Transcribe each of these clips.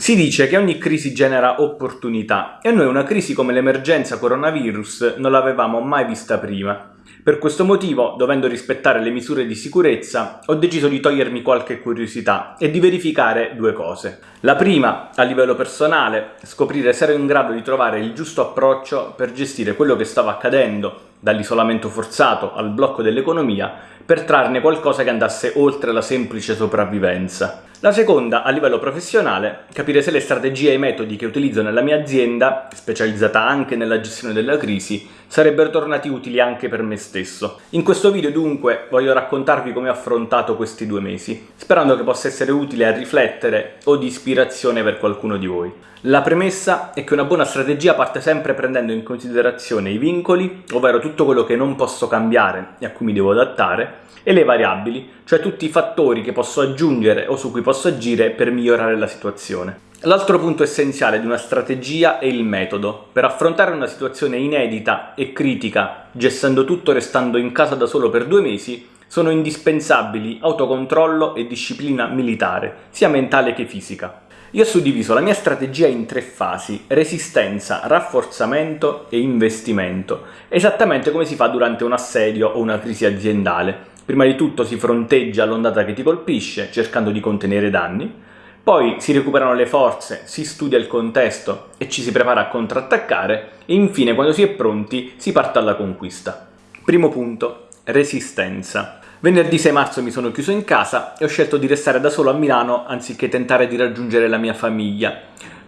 Si dice che ogni crisi genera opportunità e noi una crisi come l'emergenza coronavirus non l'avevamo mai vista prima. Per questo motivo, dovendo rispettare le misure di sicurezza, ho deciso di togliermi qualche curiosità e di verificare due cose. La prima, a livello personale, scoprire se ero in grado di trovare il giusto approccio per gestire quello che stava accadendo, dall'isolamento forzato al blocco dell'economia, per trarne qualcosa che andasse oltre la semplice sopravvivenza. La seconda, a livello professionale, capire se le strategie e i metodi che utilizzo nella mia azienda, specializzata anche nella gestione della crisi, sarebbero tornati utili anche per me stesso. In questo video dunque voglio raccontarvi come ho affrontato questi due mesi, sperando che possa essere utile a riflettere o di ispirazione per qualcuno di voi. La premessa è che una buona strategia parte sempre prendendo in considerazione i vincoli, ovvero tutto quello che non posso cambiare e a cui mi devo adattare, e le variabili, cioè tutti i fattori che posso aggiungere o su cui posso agire per migliorare la situazione. L'altro punto essenziale di una strategia è il metodo. Per affrontare una situazione inedita e critica, gestendo tutto restando in casa da solo per due mesi, sono indispensabili autocontrollo e disciplina militare, sia mentale che fisica. Io ho suddiviso la mia strategia in tre fasi, resistenza, rafforzamento e investimento, esattamente come si fa durante un assedio o una crisi aziendale. Prima di tutto si fronteggia l'ondata che ti colpisce, cercando di contenere danni, poi si recuperano le forze, si studia il contesto e ci si prepara a contrattaccare, e infine quando si è pronti si parte alla conquista. Primo punto, resistenza. Venerdì 6 marzo mi sono chiuso in casa e ho scelto di restare da solo a Milano anziché tentare di raggiungere la mia famiglia.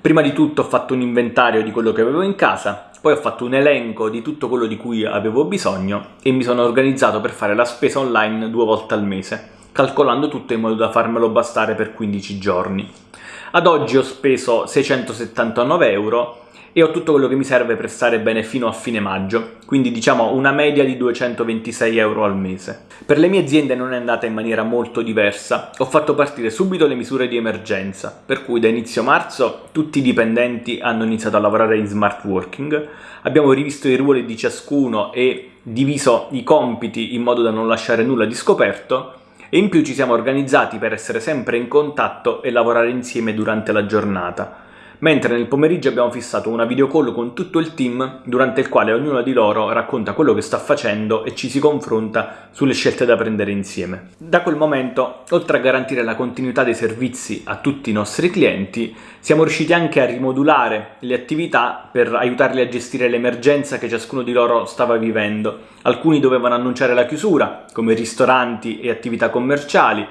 Prima di tutto ho fatto un inventario di quello che avevo in casa, poi ho fatto un elenco di tutto quello di cui avevo bisogno e mi sono organizzato per fare la spesa online due volte al mese, calcolando tutto in modo da farmelo bastare per 15 giorni. Ad oggi ho speso 679 euro e ho tutto quello che mi serve per stare bene fino a fine maggio, quindi diciamo una media di 226 euro al mese. Per le mie aziende non è andata in maniera molto diversa, ho fatto partire subito le misure di emergenza, per cui da inizio marzo tutti i dipendenti hanno iniziato a lavorare in smart working, abbiamo rivisto i ruoli di ciascuno e diviso i compiti in modo da non lasciare nulla di scoperto, e in più ci siamo organizzati per essere sempre in contatto e lavorare insieme durante la giornata mentre nel pomeriggio abbiamo fissato una video call con tutto il team durante il quale ognuno di loro racconta quello che sta facendo e ci si confronta sulle scelte da prendere insieme. Da quel momento, oltre a garantire la continuità dei servizi a tutti i nostri clienti, siamo riusciti anche a rimodulare le attività per aiutarli a gestire l'emergenza che ciascuno di loro stava vivendo. Alcuni dovevano annunciare la chiusura, come ristoranti e attività commerciali,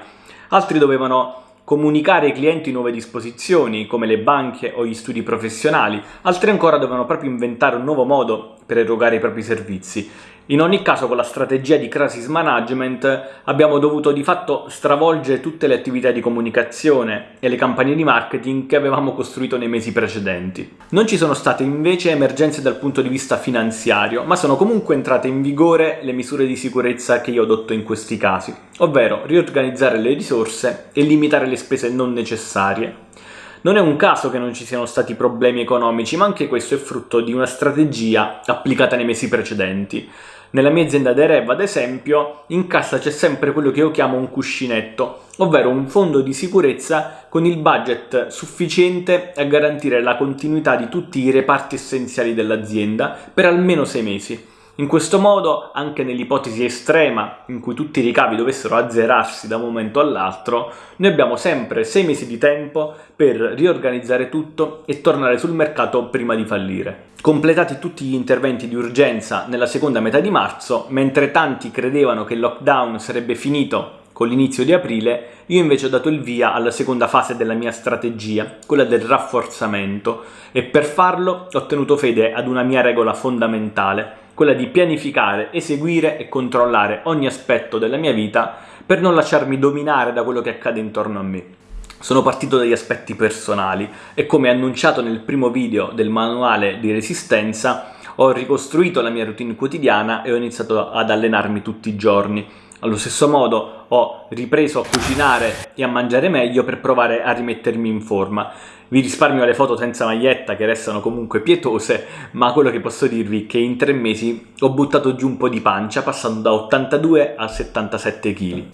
altri dovevano comunicare ai clienti nuove disposizioni, come le banche o gli studi professionali, altri ancora dovevano proprio inventare un nuovo modo per erogare i propri servizi in ogni caso con la strategia di crisis management abbiamo dovuto di fatto stravolgere tutte le attività di comunicazione e le campagne di marketing che avevamo costruito nei mesi precedenti. Non ci sono state invece emergenze dal punto di vista finanziario, ma sono comunque entrate in vigore le misure di sicurezza che io adotto in questi casi, ovvero riorganizzare le risorse e limitare le spese non necessarie. Non è un caso che non ci siano stati problemi economici, ma anche questo è frutto di una strategia applicata nei mesi precedenti. Nella mia azienda Derev, ad esempio, in cassa c'è sempre quello che io chiamo un cuscinetto, ovvero un fondo di sicurezza con il budget sufficiente a garantire la continuità di tutti i reparti essenziali dell'azienda per almeno sei mesi. In questo modo, anche nell'ipotesi estrema in cui tutti i ricavi dovessero azzerarsi da un momento all'altro, noi abbiamo sempre sei mesi di tempo per riorganizzare tutto e tornare sul mercato prima di fallire. Completati tutti gli interventi di urgenza nella seconda metà di marzo, mentre tanti credevano che il lockdown sarebbe finito con l'inizio di aprile, io invece ho dato il via alla seconda fase della mia strategia, quella del rafforzamento, e per farlo ho tenuto fede ad una mia regola fondamentale, quella di pianificare, eseguire e controllare ogni aspetto della mia vita per non lasciarmi dominare da quello che accade intorno a me. Sono partito dagli aspetti personali e come annunciato nel primo video del manuale di resistenza ho ricostruito la mia routine quotidiana e ho iniziato ad allenarmi tutti i giorni. Allo stesso modo ho ripreso a cucinare e a mangiare meglio per provare a rimettermi in forma. Vi risparmio le foto senza maglietta che restano comunque pietose, ma quello che posso dirvi è che in tre mesi ho buttato giù un po' di pancia passando da 82 a 77 kg.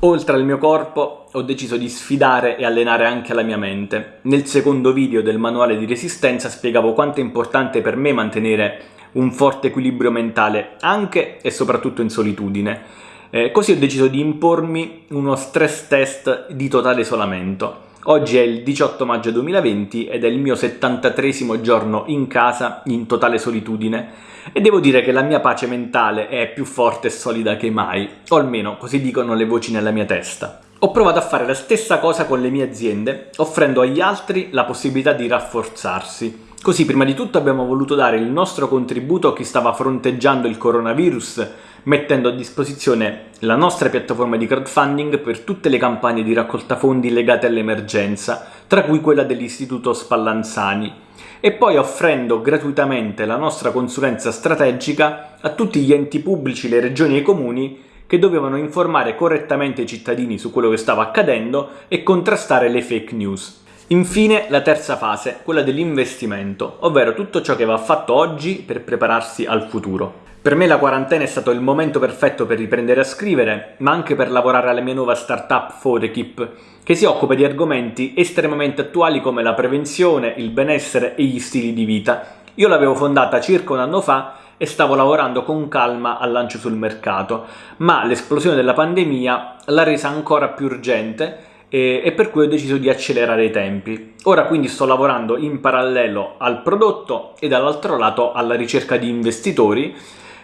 Oltre al mio corpo ho deciso di sfidare e allenare anche la mia mente. Nel secondo video del manuale di resistenza spiegavo quanto è importante per me mantenere un forte equilibrio mentale anche e soprattutto in solitudine. Eh, così ho deciso di impormi uno stress test di totale isolamento. Oggi è il 18 maggio 2020 ed è il mio 73 giorno in casa in totale solitudine e devo dire che la mia pace mentale è più forte e solida che mai, o almeno così dicono le voci nella mia testa. Ho provato a fare la stessa cosa con le mie aziende, offrendo agli altri la possibilità di rafforzarsi. Così prima di tutto abbiamo voluto dare il nostro contributo a chi stava fronteggiando il coronavirus, mettendo a disposizione la nostra piattaforma di crowdfunding per tutte le campagne di raccolta fondi legate all'emergenza, tra cui quella dell'Istituto Spallanzani, e poi offrendo gratuitamente la nostra consulenza strategica a tutti gli enti pubblici, le regioni e i comuni che dovevano informare correttamente i cittadini su quello che stava accadendo e contrastare le fake news. Infine la terza fase, quella dell'investimento, ovvero tutto ciò che va fatto oggi per prepararsi al futuro. Per me la quarantena è stato il momento perfetto per riprendere a scrivere, ma anche per lavorare alla mia nuova startup Forekeep, che si occupa di argomenti estremamente attuali come la prevenzione, il benessere e gli stili di vita. Io l'avevo fondata circa un anno fa e stavo lavorando con calma al lancio sul mercato, ma l'esplosione della pandemia l'ha resa ancora più urgente e, e per cui ho deciso di accelerare i tempi. Ora quindi sto lavorando in parallelo al prodotto e dall'altro lato alla ricerca di investitori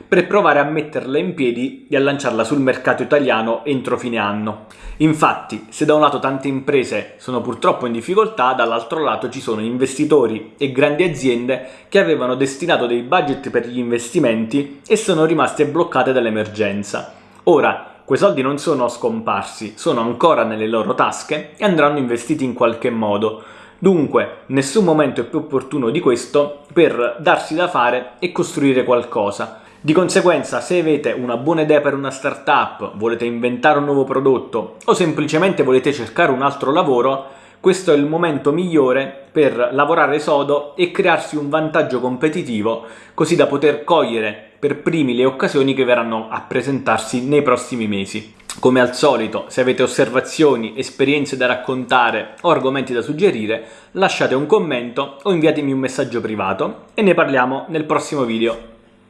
per provare a metterla in piedi e a lanciarla sul mercato italiano entro fine anno. Infatti, se da un lato tante imprese sono purtroppo in difficoltà, dall'altro lato ci sono investitori e grandi aziende che avevano destinato dei budget per gli investimenti e sono rimaste bloccate dall'emergenza. Ora, quei soldi non sono scomparsi, sono ancora nelle loro tasche e andranno investiti in qualche modo. Dunque, nessun momento è più opportuno di questo per darsi da fare e costruire qualcosa. Di conseguenza, se avete una buona idea per una startup, volete inventare un nuovo prodotto o semplicemente volete cercare un altro lavoro, questo è il momento migliore per lavorare sodo e crearsi un vantaggio competitivo così da poter cogliere per primi le occasioni che verranno a presentarsi nei prossimi mesi. Come al solito, se avete osservazioni, esperienze da raccontare o argomenti da suggerire, lasciate un commento o inviatemi un messaggio privato e ne parliamo nel prossimo video.